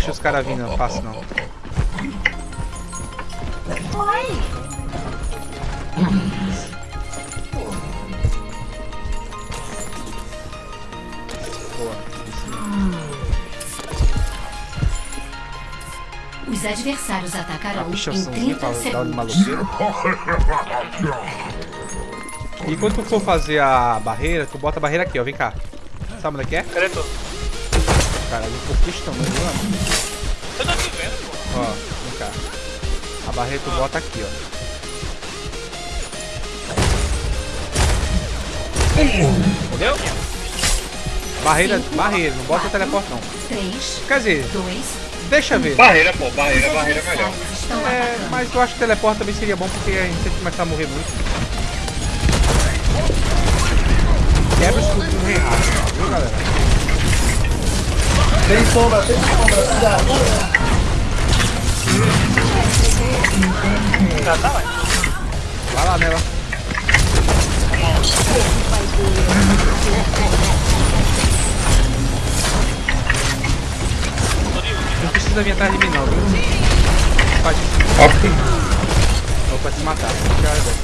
deixa os caras vindo, não faço não. Boa. Os adversários atacarão em pichaçãozinha 30 pra dar de segundos. maloqueiro. E quando tu for fazer a barreira, tu bota a barreira aqui, ó. Vem cá. Sabe onde é que é? Cadê tu? Cara, um pouco desse tamanho, mano. Eu tô te vendo, pô. Ó, vem cá. A barreira tu bota aqui, ó. Entendeu? Barreira, barreira, não bota o teleporte não. 3, Quer dizer, 2, deixa ver. Barreira, pô, barreira, barreira é melhor. estão É, mas eu acho que teleporte também seria bom porque a gente sempre começar a morrer muito. Tem sombra, tem sombra, cuidado. Já tá, vai. Vai lá nela. Não precisa vir atrás de mim não, viu? Pode. Ok. Ou pra se matar. Já é bom.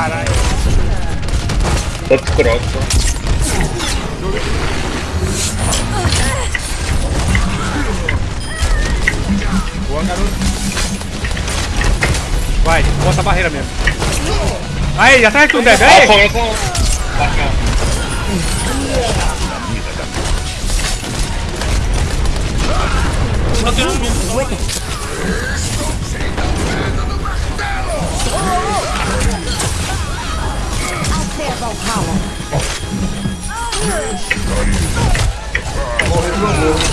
Caralho. Outro cross. Boa, garoto. Vai, bota a barreira mesmo. Aí, atrás de tu, Deb. Ah, Aí! Bacana.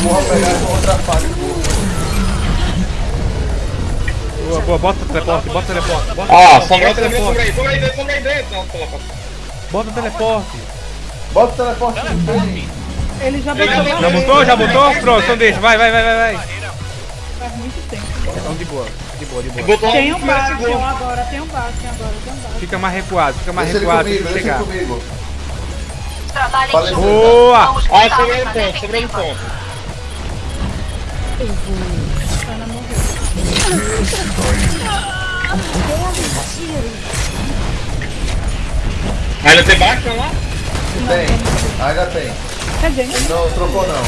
Morra pegar outra faca. Boa, boa, bota o teleporte, bota o teleporte. Bota, Ah, sombra bota o teleporte. sombra aí dentro, sombra aí dentro. Não, Bota o teleporte. Bota o teleporte. Ele já Ele já botou Já botou? Já botou? Pronto, então deixa. Vai, vai, vai, vai, vai. faz muito tempo. Então de boa, de boa, de boa. Botou Tem um Bastion agora, tem um Bastion agora, tem um Bastion. Fica mais recuado, fica mais recuado comigo, chegar. comigo. Juntos. Boa! Ah, sobrou um ponto, sobrou um ponto. Ainda tem Batman lá? Tem, ainda tem. Cadê? Não trocou não.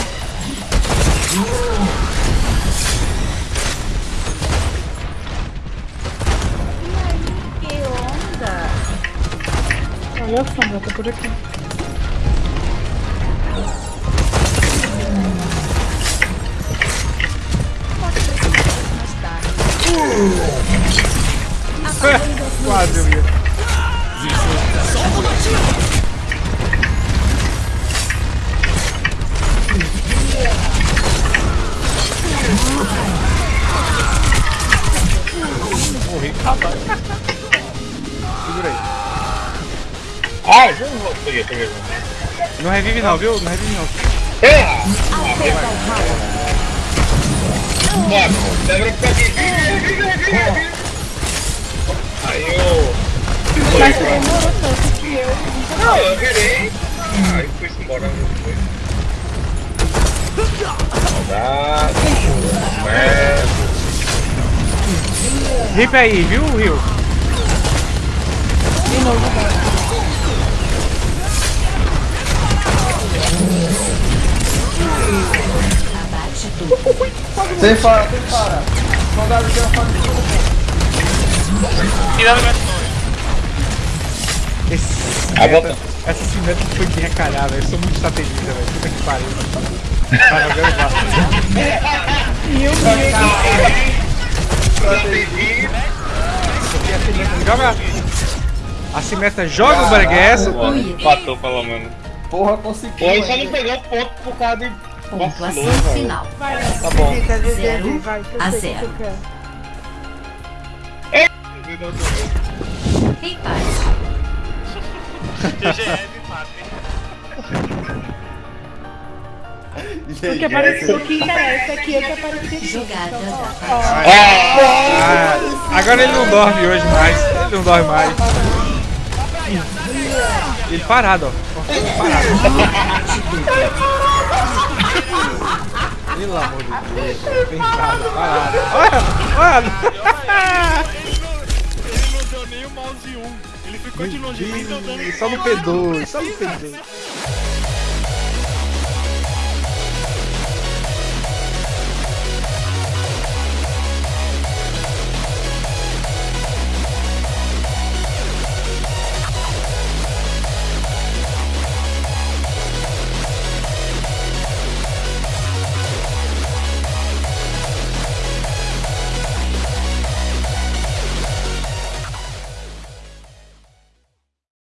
Que onda! Olha a sombra, tá por aqui. Quase eu. Morri. Segura aí. Ah, já não vou. Peguei. Não revive não, viu? Não revive não. Erra! Bora, lembra pra aqui. Aí eu. Mas você demorou tanto que eu. Não, eu virei. Aí fui embora. Foi. Saudade. Merda. Rip aí, viu, Rio? Abate tudo. Sem fara, sem fara. Soldado tem uma faca de Cuidado com essa Esse. Ah, essa cineta foi bem acalhada. Eu sou muito estrategista, velho. Puta que pariu. Eu Meu Deus. Joga! A Cimeta joga o Barguesso. Empatou pelo menos. Porra, conseguiu. Ele só não pegou ponto por causa de. Pontuação final. Tá bom. 0 a zero. Em paz. TGF, papi. O Porque apareceu, o que interessa aqui é que apareceu. Jogada Agora ele não dorme hoje mais. Ele não dorme mais. Ele parado. Parado. Pelo amor de Deus. Parado. Olha, olha. Nem deu dano. Só no P2, só no P2.